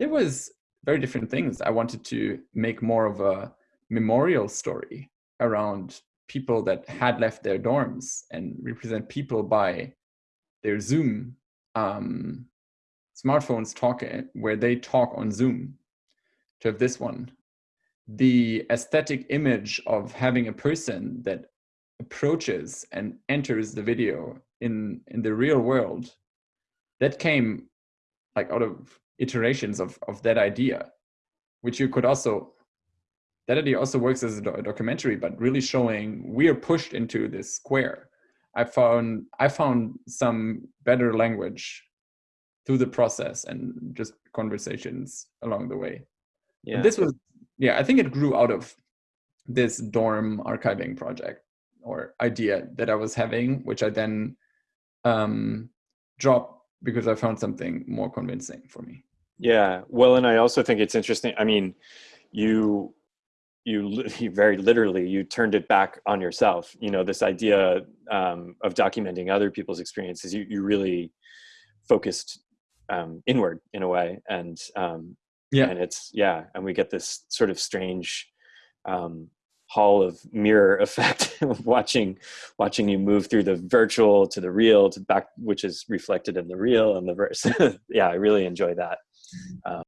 there was very different things. I wanted to make more of a memorial story around people that had left their dorms and represent people by their Zoom um, smartphones talking, where they talk on Zoom. To have this one, the aesthetic image of having a person that approaches and enters the video in in the real world, that came like out of iterations of of that idea, which you could also that idea also works as a, do a documentary, but really showing we are pushed into this square. I found I found some better language through the process and just conversations along the way. Yeah. And this was yeah, I think it grew out of this dorm archiving project or idea that I was having, which I then um, dropped because I found something more convincing for me. Yeah, well, and I also think it's interesting. I mean, you you, you very literally you turned it back on yourself you know this idea um, of documenting other people's experiences you, you really focused um, inward in a way and um, yeah and it's yeah and we get this sort of strange um, hall of mirror effect of watching watching you move through the virtual to the real to back which is reflected in the real and the verse yeah i really enjoy that um,